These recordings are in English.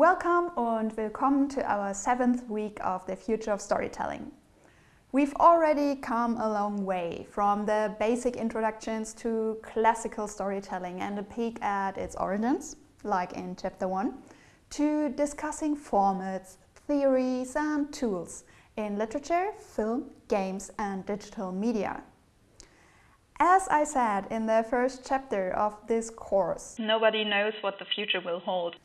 Welcome and welcome to our seventh week of the Future of Storytelling. We've already come a long way from the basic introductions to classical storytelling and a peek at its origins, like in chapter 1, to discussing formats, theories and tools in literature, film, games and digital media. As I said in the first chapter of this course, Nobody knows what the future will hold.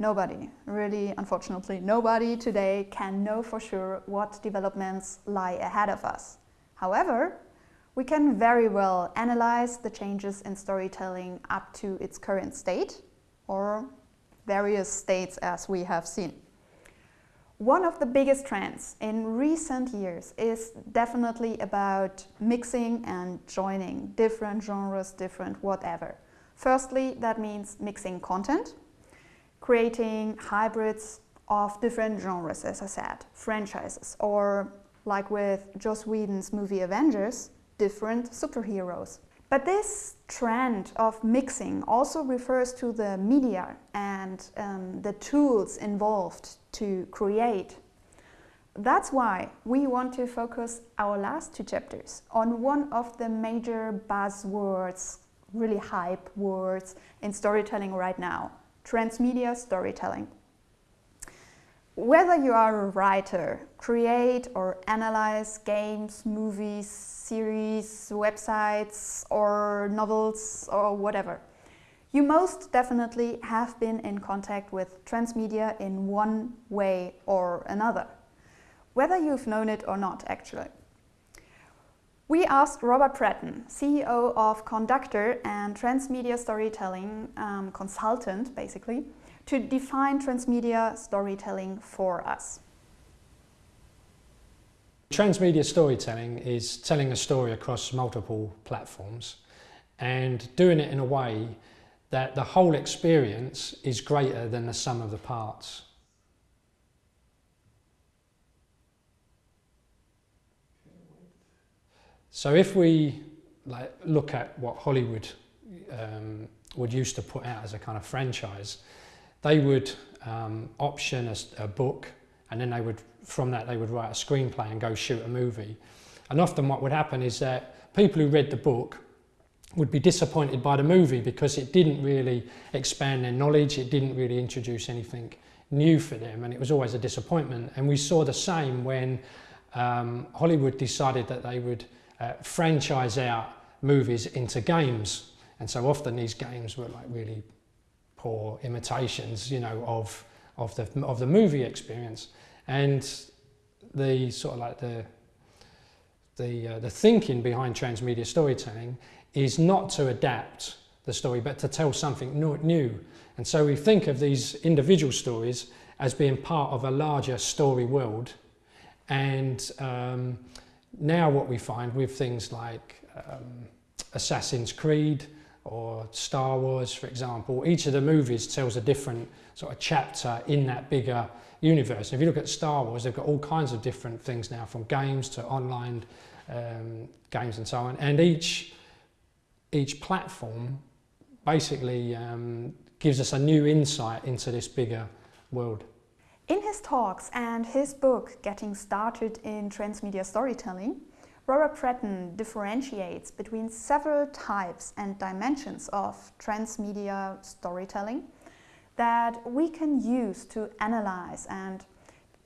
Nobody, really unfortunately, nobody today can know for sure what developments lie ahead of us. However, we can very well analyze the changes in storytelling up to its current state or various states as we have seen. One of the biggest trends in recent years is definitely about mixing and joining different genres, different whatever. Firstly, that means mixing content, creating hybrids of different genres, as I said, franchises, or like with Joss Whedon's movie Avengers, different superheroes. But this trend of mixing also refers to the media and um, the tools involved to create. That's why we want to focus our last two chapters on one of the major buzzwords, really hype words in storytelling right now, transmedia storytelling. Whether you are a writer, create or analyze games, movies, series, websites or novels or whatever, you most definitely have been in contact with transmedia in one way or another, whether you've known it or not actually. We asked Robert Pratten, CEO of Conducttr and transmedia storytelling um, consultant, basically, to define transmedia storytelling for us. Transmedia storytelling is telling a story across multiple platforms and doing it in a way that the whole experience is greater than the sum of the parts. So if we like, look at what Hollywood um, would used to put out as a kind of franchise, they would um, option a, a book and then they would, from that they would write a screenplay and go shoot a movie. And often what would happen is that people who read the book would be disappointed by the movie because it didn't really expand their knowledge, it didn't really introduce anything new for them and it was always a disappointment. And we saw the same when um, Hollywood decided that they would uh, franchise out movies into games. And so often these games were like really poor imitations, you know, of, of, the, of the movie experience. And the sort of like the, the, uh, the thinking behind transmedia storytelling is not to adapt the story, but to tell something new. And so we think of these individual stories as being part of a larger story world. And um, now what we find with things like um, Assassin's Creed or Star Wars, for example, each of the movies tells a different sort of chapter in that bigger universe. If you look at Star Wars, they've got all kinds of different things now, from games to online um, games and so on. And each, each platform basically um, gives us a new insight into this bigger world. In his talks and his book, Getting Started in Transmedia Storytelling, Robert Pratten differentiates between several types and dimensions of transmedia storytelling that we can use to analyze and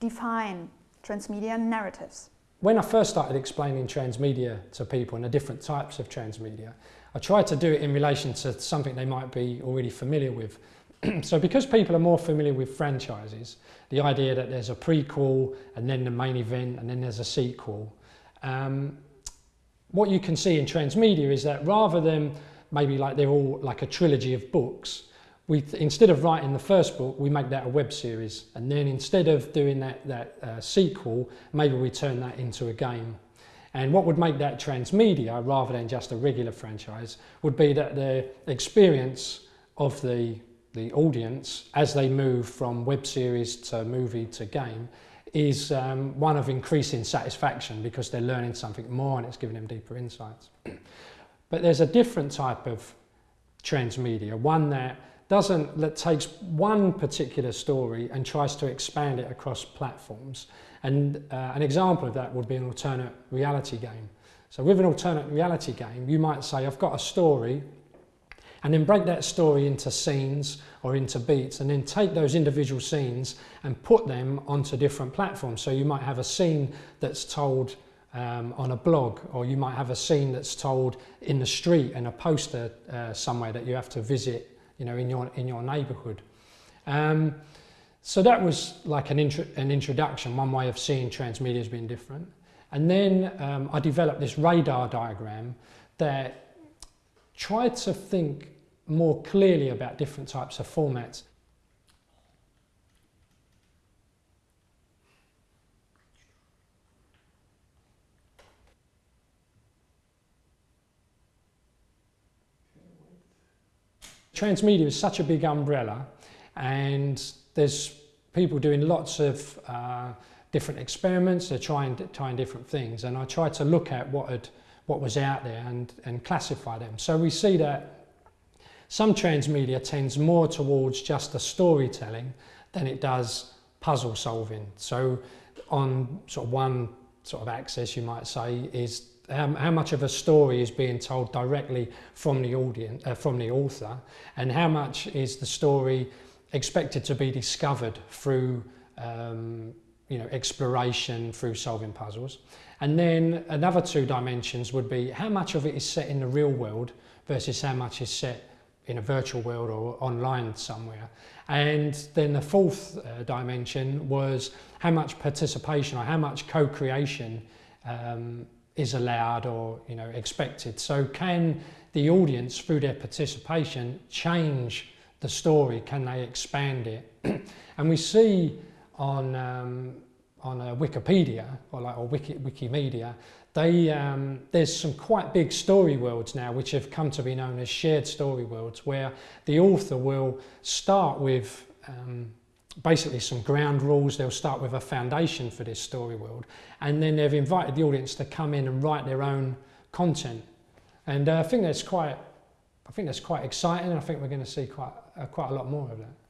define transmedia narratives. When I first started explaining transmedia to people and the different types of transmedia, I tried to do it in relation to something they might be already familiar with. so because people are more familiar with franchises, the idea that there's a prequel and then the main event and then there's a sequel, um, what you can see in transmedia is that rather than maybe like they're all like a trilogy of books, we instead of writing the first book, we make that a web series. And then instead of doing that, that uh, sequel, maybe we turn that into a game. And what would make that transmedia rather than just a regular franchise would be that the experience of the, the audience as they move from web series to movie to game is um, one of increasing satisfaction because they're learning something more and it's giving them deeper insights. but there's a different type of transmedia, one that doesn't that takes one particular story and tries to expand it across platforms. And uh, an example of that would be an alternate reality game. So with an alternate reality game, you might say, I've got a story, and then break that story into scenes or into beats, and then take those individual scenes and put them onto different platforms. So you might have a scene that's told um, on a blog, or you might have a scene that's told in the street and a poster uh, somewhere that you have to visit, you know, in your in your neighbourhood. Um, so that was like an, intro an introduction, one way of seeing transmedia as being different. And then um, I developed this radar diagram that tried to think more clearly about different types of formats. Transmedia is such a big umbrella and there's people doing lots of uh, different experiments, they're trying, trying different things and I try to look at what, had, what was out there and, and classify them. So we see that some transmedia tends more towards just the storytelling than it does puzzle solving. So on sort of one sort of axis you might say is how, much of a story is being told directly from the audience, uh, from the author, and how much is the story expected to be discovered through um, you know, exploration through solving puzzles. And then another two dimensions would be how much of it is set in the real world versus how much is set in a virtual world or online somewhere. And then the fourth uh, dimension was how much participation or how much co-creation um, is allowed or you know expected. So can the audience through their participation change the story? Can they expand it? and we see on um, on uh, Wikipedia or like or Wiki, Wikimedia, they um, there's some quite big story worlds now which have come to be known as shared story worlds, where the author will start with um, basically some ground rules. They'll start with a foundation for this story world, and then they've invited the audience to come in and write their own content. And uh, I think that's quite, I think that's quite exciting. I think we're going to see quite uh, quite a lot more of that.